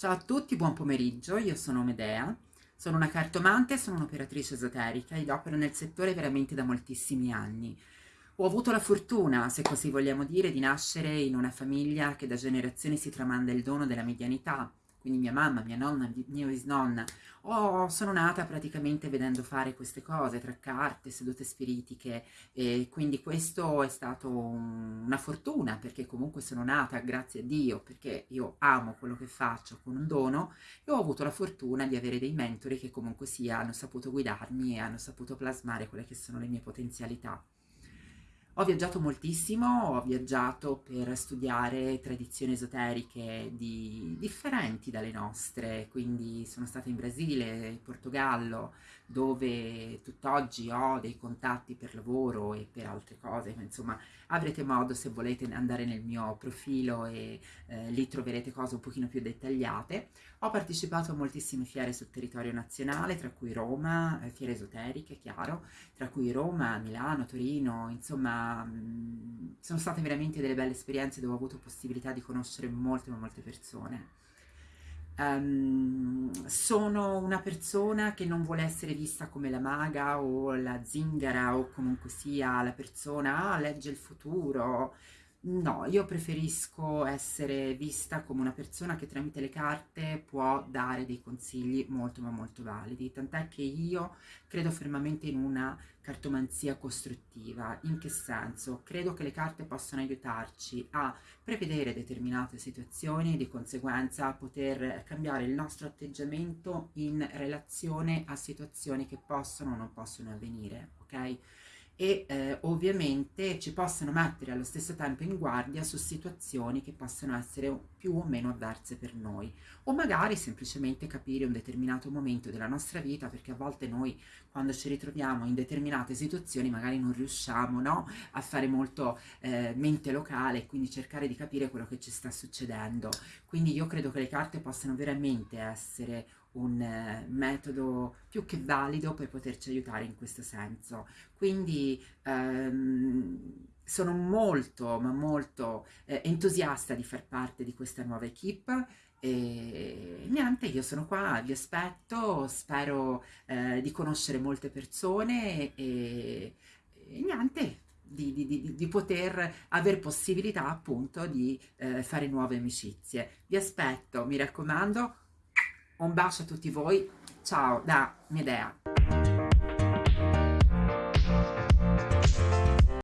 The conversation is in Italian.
Ciao a tutti, buon pomeriggio, io sono Medea, sono una cartomante e sono un'operatrice esoterica ed opero nel settore veramente da moltissimi anni. Ho avuto la fortuna, se così vogliamo dire, di nascere in una famiglia che da generazioni si tramanda il dono della medianità, quindi mia mamma, mia nonna, mia bisnonna, oh, sono nata praticamente vedendo fare queste cose, tra carte, sedute spiritiche, e quindi questo è stato un, una fortuna, perché comunque sono nata, grazie a Dio, perché io amo quello che faccio con un dono, e ho avuto la fortuna di avere dei mentori che comunque sia hanno saputo guidarmi e hanno saputo plasmare quelle che sono le mie potenzialità. Ho viaggiato moltissimo, ho viaggiato per studiare tradizioni esoteriche di, differenti dalle nostre, quindi sono stata in Brasile, in Portogallo, dove tutt'oggi ho dei contatti per lavoro e per altre cose, insomma avrete modo se volete andare nel mio profilo e eh, lì troverete cose un pochino più dettagliate. Ho partecipato a moltissime fiere sul territorio nazionale, tra cui Roma, eh, fiere esoteriche, chiaro, tra cui Roma, Milano, Torino, insomma sono state veramente delle belle esperienze dove ho avuto possibilità di conoscere molte, molte persone. Um, sono una persona che non vuole essere vista come la maga o la zingara o comunque sia la persona, ah, legge il futuro. No, io preferisco essere vista come una persona che tramite le carte può dare dei consigli molto ma molto validi, tant'è che io credo fermamente in una cartomanzia costruttiva. In che senso? Credo che le carte possano aiutarci a prevedere determinate situazioni e di conseguenza poter cambiare il nostro atteggiamento in relazione a situazioni che possono o non possono avvenire, ok? E eh, ovviamente ci possono mettere allo stesso tempo in guardia su situazioni che possono essere più o meno avverse per noi o magari semplicemente capire un determinato momento della nostra vita perché a volte noi quando ci ritroviamo in determinate situazioni magari non riusciamo no, a fare molto eh, mente locale e quindi cercare di capire quello che ci sta succedendo. Quindi io credo che le carte possano veramente essere un eh, metodo più che valido per poterci aiutare in questo senso. Quindi ehm, sono molto, ma molto eh, entusiasta di far parte di questa nuova equip e niente, io sono qua, vi aspetto, spero eh, di conoscere molte persone e, e niente, di, di, di, di, poter avere possibilità appunto di eh, fare nuove amicizie. Vi aspetto, mi raccomando, un bacio a tutti voi, ciao da Medea.